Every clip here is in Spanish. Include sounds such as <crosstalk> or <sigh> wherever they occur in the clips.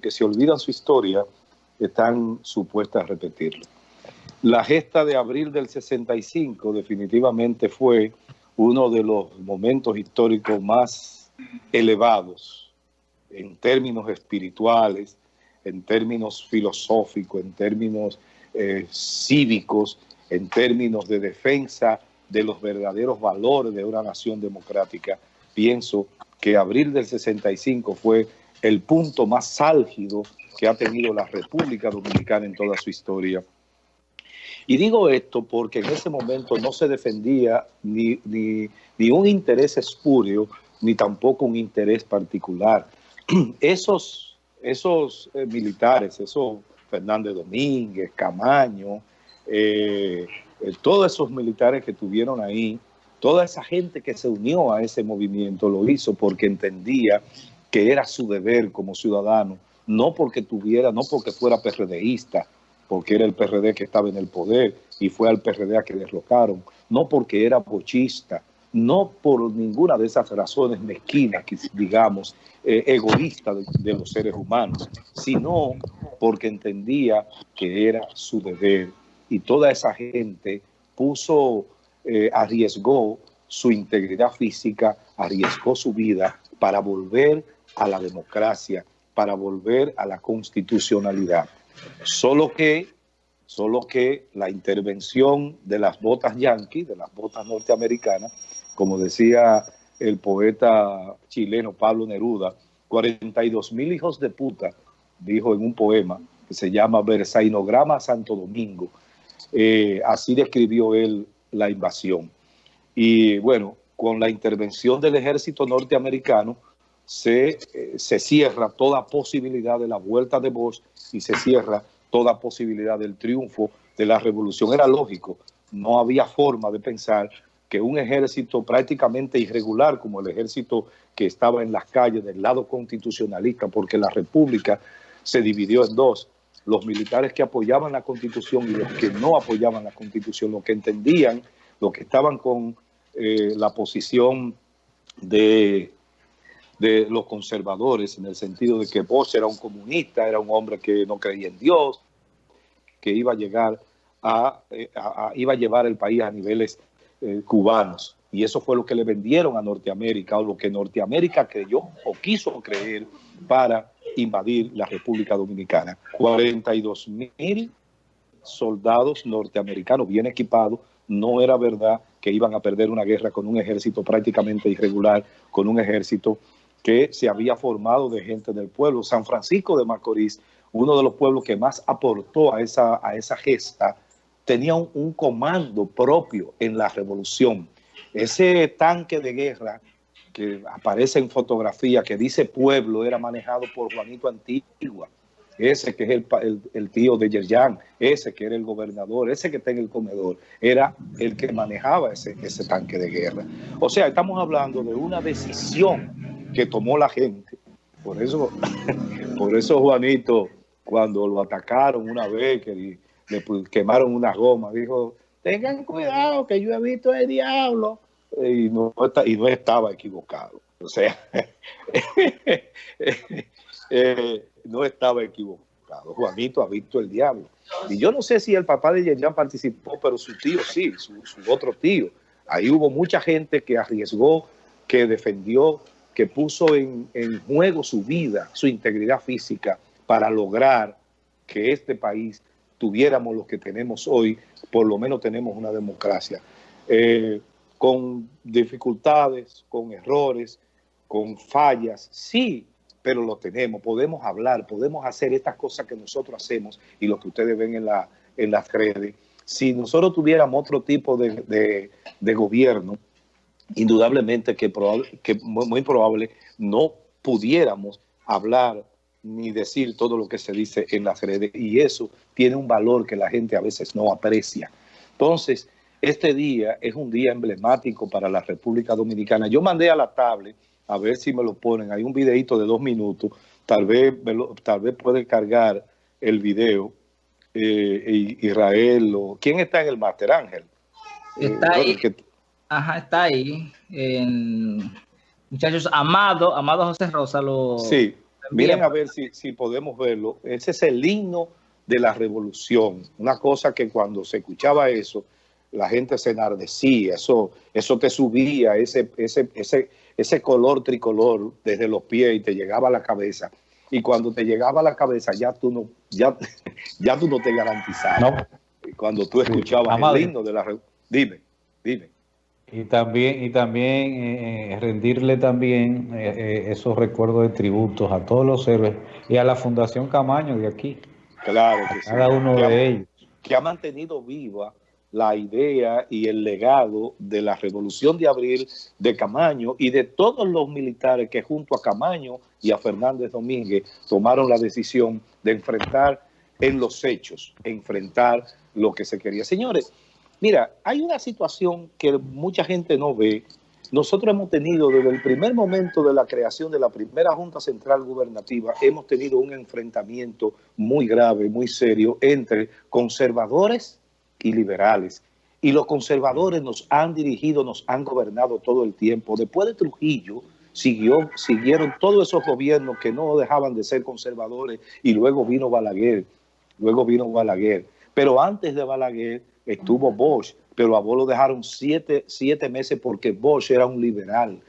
porque si olvidan su historia, están supuestas a repetirlo. La gesta de abril del 65 definitivamente fue uno de los momentos históricos más elevados en términos espirituales, en términos filosóficos, en términos eh, cívicos, en términos de defensa de los verdaderos valores de una nación democrática. Pienso que abril del 65 fue el punto más álgido que ha tenido la República Dominicana en toda su historia. Y digo esto porque en ese momento no se defendía ni, ni, un interés espurio, ni tampoco un interés particular. <clears throat> Esos, esos eh, militares, esos Fernández Domínguez, Camaño, eh, eh, todos esos militares que tuvieron ahí, toda esa gente que se unió a ese movimiento lo hizo porque entendía que era su deber como ciudadano, no porque tuviera, no porque fuera PRDista, porque era el PRD que estaba en el poder y fue al PRD a que derrocaron, no porque era bochista, no por ninguna de esas razones mezquinas, digamos, eh, egoístas de, los seres humanos, sino porque entendía que era su deber. Y toda esa gente puso, eh, arriesgó su integridad física, arriesgó su vida para volver a la democracia, para volver a la constitucionalidad. Solo que, solo que la intervención de las botas yanquis, de las botas norteamericanas, como decía el poeta chileno Pablo Neruda, 42 mil hijos de puta, dijo en un poema que se llama Versainograma Santo Domingo. Eh, así describió él la invasión. Y bueno, con la intervención del ejército norteamericano se, eh, se cierra toda posibilidad de la vuelta de Bosch y se cierra toda posibilidad del triunfo de la revolución. Era lógico, no había forma de pensar que un ejército prácticamente irregular como el ejército que estaba en las calles del lado constitucionalista, porque la república se dividió en dos, los militares que apoyaban la constitución y los que no apoyaban la constitución, los que entendían, los que estaban con eh, la posición de, de los conservadores, en el sentido de que Bosch era un comunista, era un hombre que no creía en Dios, que iba a llegar a, eh, iba a llevar el país a niveles eh, cubanos. Y eso fue lo que le vendieron a Norteamérica, o lo que Norteamérica creyó o quiso creer para invadir la República Dominicana. 42 mil soldados norteamericanos bien equipados. No era verdad que iban a perder una guerra con un ejército prácticamente irregular, con un ejército que se había formado de gente del pueblo. San Francisco de Macorís, uno de los pueblos que más aportó a esa, a esa gesta, tenía un, comando propio en la revolución. Ese tanque de guerra que aparece en fotografía, que dice pueblo, era manejado por Juanito Antigua, ese que es el, el, tío de Yerjan, ese que era el gobernador, ese que está en el comedor, era el que manejaba ese, ese tanque de guerra. O sea, estamos hablando de una decisión que tomó la gente. Por eso, <laughs> por eso Juanito, cuando lo atacaron una vez, que le quemaron una goma, dijo, tengan cuidado que yo he visto el diablo. Y no, y no estaba equivocado. O sea, <laughs> eh, no estaba equivocado. Juanito ha visto el diablo. Y yo no sé si el papá de Yerjan participó, pero su tío sí, su, otro tío. Ahí hubo mucha gente que arriesgó, que defendió, que puso en, juego su vida, su integridad física para lograr que este país tuviéramos lo que tenemos hoy, por lo menos tenemos una democracia. Eh, con dificultades, con errores, con fallas, sí, pero lo tenemos, podemos hablar, podemos hacer estas cosas que nosotros hacemos y lo que ustedes ven en, la, en las redes. Si nosotros tuviéramos otro tipo de, gobierno, indudablemente que, que muy probable no pudiéramos hablar ni decir todo lo que se dice en las redes y eso tiene un valor que la gente a veces no aprecia. Entonces, este día es un día emblemático para la República Dominicana. Yo mandé a la tablet, a ver si me lo ponen, hay un videito de dos minutos, tal vez, tal vez puede cargar el video eh, Israel o... ¿Quién está en el máster, Ángel? Está eh, ahí. Ajá, está ahí. muchachos, Amado, Amado José Rosa lo... Sí Miren a ver si, si podemos verlo. Ese es el himno de la revolución. Una cosa que cuando se escuchaba eso, la gente se enardecía, eso, eso te subía, ese, ese, ese, ese color tricolor desde los pies y te llegaba a la cabeza. Y cuando te llegaba a la cabeza ya tú no, ya, <laughs> ya tú no te garantizabas. Cuando tú escuchabas el himno de la revolución. Dime, dime. Y también, y también eh, eh, rendirle también eh, esos recuerdos de tributos a todos los héroes y a la Fundación Camaño de aquí. Claro que Cada uno de ellos. Que ha mantenido viva la idea y el legado de la Revolución de Abril de Camaño y de todos los militares que junto a Camaño y a Fernández Domínguez tomaron la decisión de enfrentar en los hechos, enfrentar lo que se quería. Señores, Mira, hay una situación que mucha gente no ve. Nosotros hemos tenido desde el primer momento de la creación de la primera Junta Central Gubernativa, hemos tenido un enfrentamiento muy grave, muy serio entre conservadores y liberales. Y los conservadores nos han dirigido, nos han gobernado todo el tiempo. Después de Trujillo, siguió, siguieron todos esos gobiernos que no dejaban de ser conservadores y luego vino Balaguer, luego vino Balaguer. Pero antes de Balaguer estuvo Bosch, pero a Bosch lo dejaron siete, meses porque Bosch era un liberal.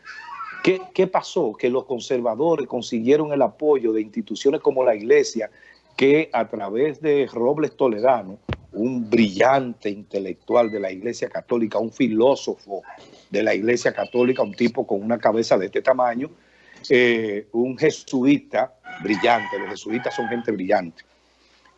¿Qué, ¿Qué, pasó? Que los conservadores consiguieron el apoyo de instituciones como la Iglesia, que a través de Robles Toledano, un brillante intelectual de la Iglesia Católica, un filósofo de la Iglesia Católica, un tipo con una cabeza de este tamaño, eh, un jesuita brillante, los jesuitas son gente brillante,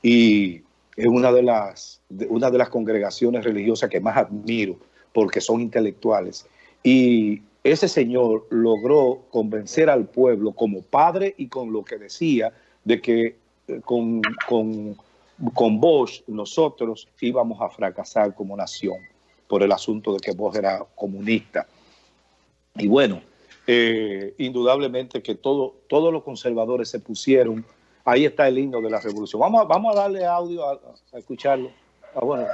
y es una de, las, una de las congregaciones religiosas que más admiro porque son intelectuales. Y ese señor logró convencer al pueblo como padre y con lo que decía de que eh, con, con, con Bosch nosotros íbamos a fracasar como nación por el asunto de que Bosch era comunista. Y bueno, eh, indudablemente que todo, todos los conservadores se pusieron Ahí está el himno de la revolución. Vamos a, vamos a darle audio a, escucharlo. Ah, bueno,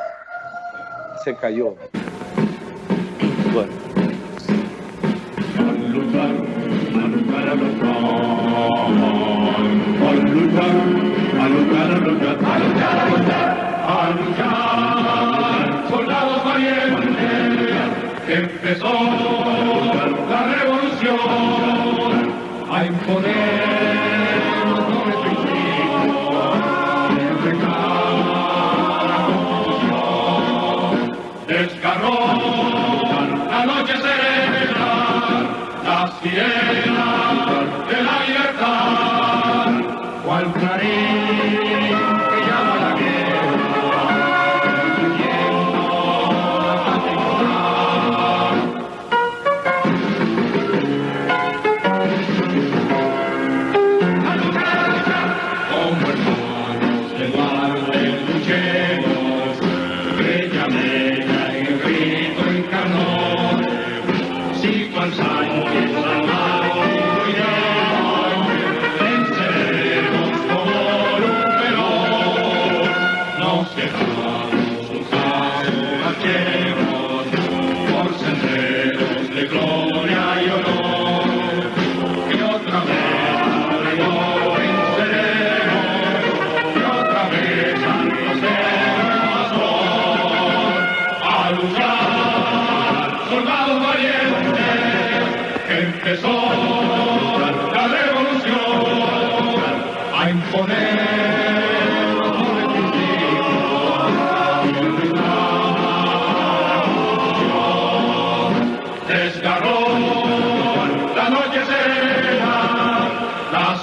se cayó. Bueno. A luchar, a luchar, a luchar, a luchar, a luchar, a luchar, a luchar, a luchar, soldados valientes, empezó la revolución a imponer sirena de la libertad, cual clarín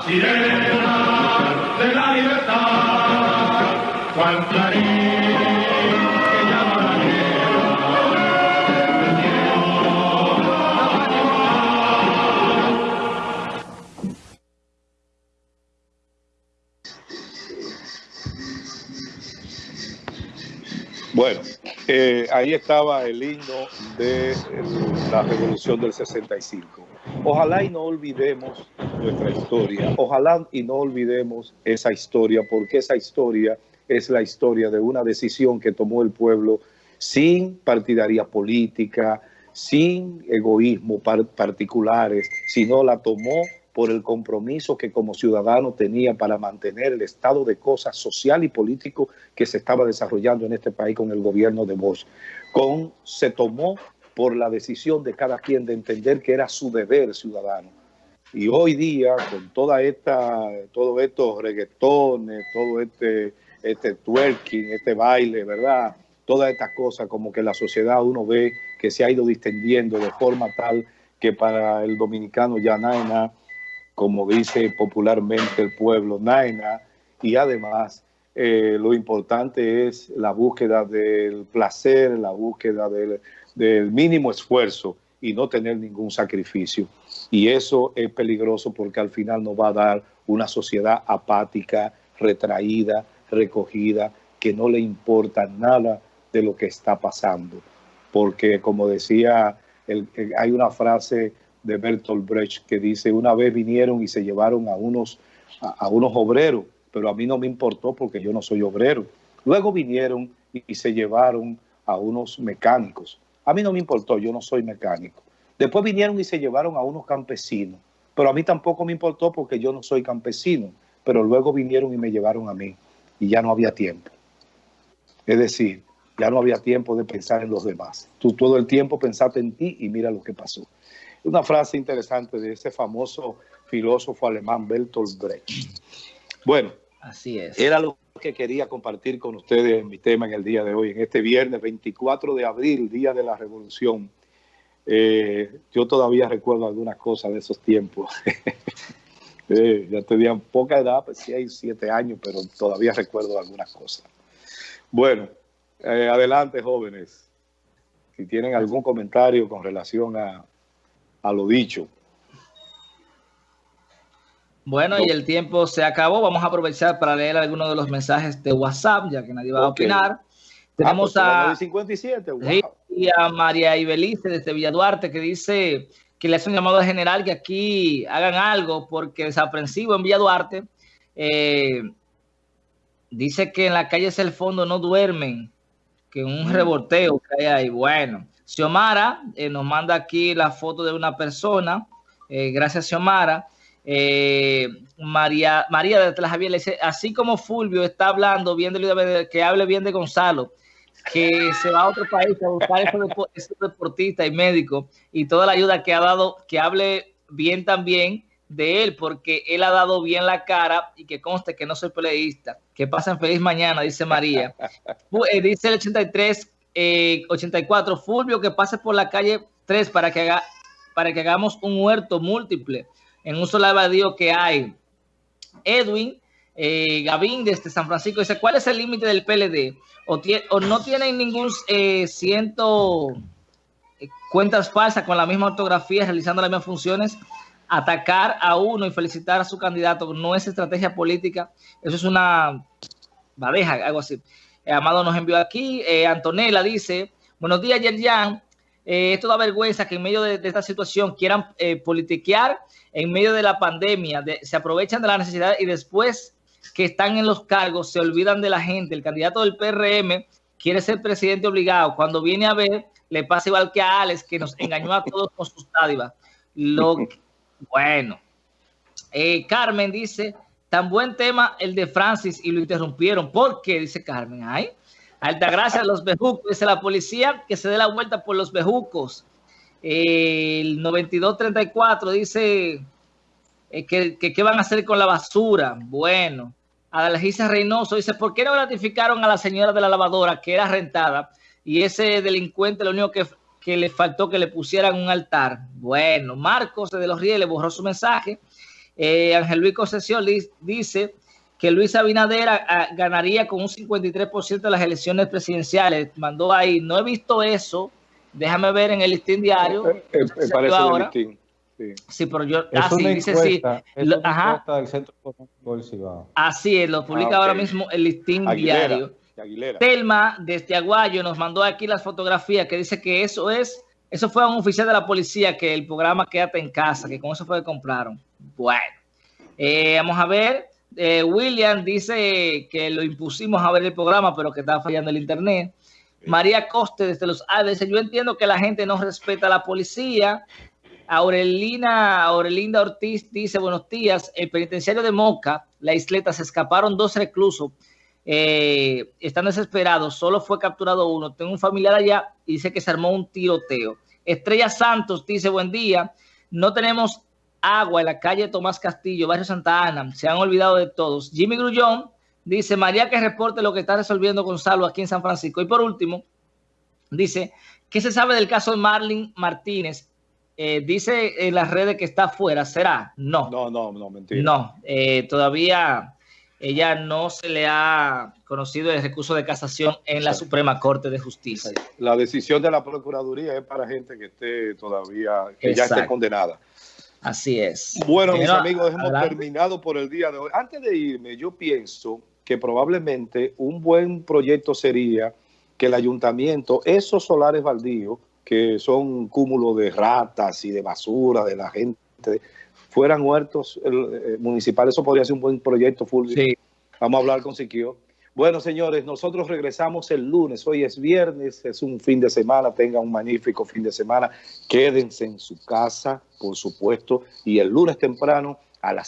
Bueno, ahí estaba el himno de la revolución del 65. Ojalá y no olvidemos nuestra historia, ojalá y no olvidemos esa historia, porque esa historia es la historia de una decisión que tomó el pueblo sin partidaria política, sin egoísmo particulares, sino la tomó por el compromiso que como ciudadano tenía para mantener el estado de cosas social y político que se estaba desarrollando en este país con el gobierno de Bosch. Con, se tomó por la decisión de cada quien de entender que era su deber ciudadano. Y hoy día, con toda esta, todos estos reggaetones, todo este, este twerking, este baile, ¿verdad? Todas estas cosas, como que la sociedad uno ve que se ha ido distendiendo de forma tal que para el dominicano ya naina, como dice popularmente el pueblo, naina, y además eh, lo importante es la búsqueda del placer, la búsqueda del, del mínimo esfuerzo y no tener ningún sacrificio. Y eso es peligroso porque al final nos va a dar una sociedad apática, retraída, recogida, que no le importa nada de lo que está pasando. Porque como decía, hay una frase de Bertolt Brecht que dice, una vez vinieron y se llevaron a unos, a, unos obreros, pero a mí no me importó porque yo no soy obrero. Luego vinieron y se llevaron a unos mecánicos a mí no me importó, yo no soy mecánico. Después vinieron y se llevaron a unos campesinos, pero a mí tampoco me importó porque yo no soy campesino, pero luego vinieron y me llevaron a mí y ya no había tiempo. Es decir, ya no había tiempo de pensar en los demás. Tú todo el tiempo pensaste en ti y mira lo que pasó. Una frase interesante de ese famoso filósofo alemán Bertolt Brecht. Bueno, así es. Era lo que quería compartir con ustedes en mi tema en el día de hoy, en este viernes 24 de abril, Día de la Revolución. Eh, yo todavía recuerdo algunas cosas de esos tiempos. <laughs> eh, ya tenía poca edad, pues 6, 7 años, pero todavía recuerdo algunas cosas. Bueno, eh, adelante jóvenes. Si tienen algún comentario con relación a, a lo dicho. Bueno, y el tiempo se acabó. Vamos a aprovechar para leer algunos de los mensajes de WhatsApp, ya que nadie va a opinar. Tenemos ah, pues, a, 57, y a María Ibelice desde Villa Duarte que dice que le hace un llamado general que aquí hagan algo porque desaprensivo en Villa Duarte. Eh, dice que en la calle es el fondo no duermen, que un mm. revolteo que hay ahí. Bueno, Xiomara eh, nos manda aquí la foto de una persona. Eh, gracias, Xiomara. Eh, María, María de Javier le dice, así como Fulvio está hablando bien de que hable bien de Gonzalo, que se va a otro país a buscar ese deportista y médico y toda la ayuda que ha dado, que hable bien también de él, porque él ha dado bien la cara y que conste que no soy peleista. Que pasen feliz mañana, dice María. <laughs> Dice el 83, 84, eh, Fulvio, que pase por la calle 3 para que, haga, para que hagamos un huerto múltiple en un solo evadido que hay. Edwin eh, Gavín desde San Francisco dice, ¿cuál es el límite del PLD? O, no tienen ningún eh, ciento eh, cuentas falsas con la misma ortografía, realizando las mismas funciones, atacar a uno y felicitar a su candidato no es estrategia política, eso es una badeja, algo así. Amado nos envió aquí, Antonella dice, buenos días Yerjan, eh, esto da vergüenza que en medio de, esta situación quieran politiquear en medio de la pandemia, se aprovechan de la necesidad y después que están en los cargos se olvidan de la gente. El candidato del PRM quiere ser presidente obligado. Cuando viene a ver, le pasa igual que a Alex, que nos engañó a todos con sus dádivas. Lo, <laughs> bueno, eh, Carmen dice, tan buen tema el de Francis y lo interrumpieron. ¿Por qué? Dice Carmen. Ay, a los bejucos. Dice la policía que se dé la vuelta por los bejucos el 9234 dice eh, que, qué van a hacer con la basura. Bueno, Adalgisa Reynoso dice, ¿por qué no gratificaron a la señora de la lavadora que era rentada y ese delincuente lo único que, que le faltó que le pusieran un altar? Bueno, Marcos de los Rieles borró su mensaje. Eh, Ángel Luis Concesión dice que Luis Abinader ah, ganaría con un 53% de las elecciones presidenciales. Mandó ahí, no he visto eso, Déjame ver en el listín diario. Eh, eh, eh parece ahora. Listín. Sí. sí. pero yo. Es así dice sí. Es una ajá. Del Centro Así es, lo publica ah, ahora mismo el listín diario. Telma, desde Aguayo, nos mandó aquí las fotografías que dice que eso es. Eso fue a un oficial de la policía que el programa Quédate en casa, que con eso fue que compraron. Bueno, eh, vamos a ver. William dice que lo impusimos a ver el programa, pero que estaba fallando el internet. María Coste desde los Alves, yo entiendo que la gente no respeta a la policía, Aurelina, Aurelinda Ortiz dice, buenos días, el penitenciario de Moca, la isleta, se escaparon dos reclusos, eh, están desesperados, solo fue capturado uno, tengo un familiar allá y dice que se armó un tiroteo. Estrella Santos dice, buen día, no tenemos agua en la calle Tomás Castillo, barrio Santa Ana, se han olvidado de todos. Jimmy Grullón dice, María que reporte lo que está resolviendo Gonzalo aquí en San Francisco. Y por último, dice, ¿qué se sabe del caso de Marlene Martínez? Eh, dice en las redes que está afuera, ¿será? No. No, no, no, mentira. No, eh, todavía ella no se le ha conocido el recurso de casación en la Suprema Corte de Justicia. La decisión de la Procuraduría es para gente que esté todavía, que ya esté condenada. Así es. Bueno, mis amigos, hemos terminado por el día de hoy. Antes de irme, yo pienso que probablemente un buen proyecto sería que el ayuntamiento, esos solares baldíos, que son cúmulo de ratas y de basura de la gente, fueran huertos eh, municipales. Eso podría ser un buen proyecto, Fulvio. Sí. Vamos a hablar con Siquio. Bueno, señores, nosotros regresamos el lunes. Hoy es viernes, es un fin de semana. Tengan un magnífico fin de semana. Quédense en su casa, por supuesto. Y el lunes temprano a las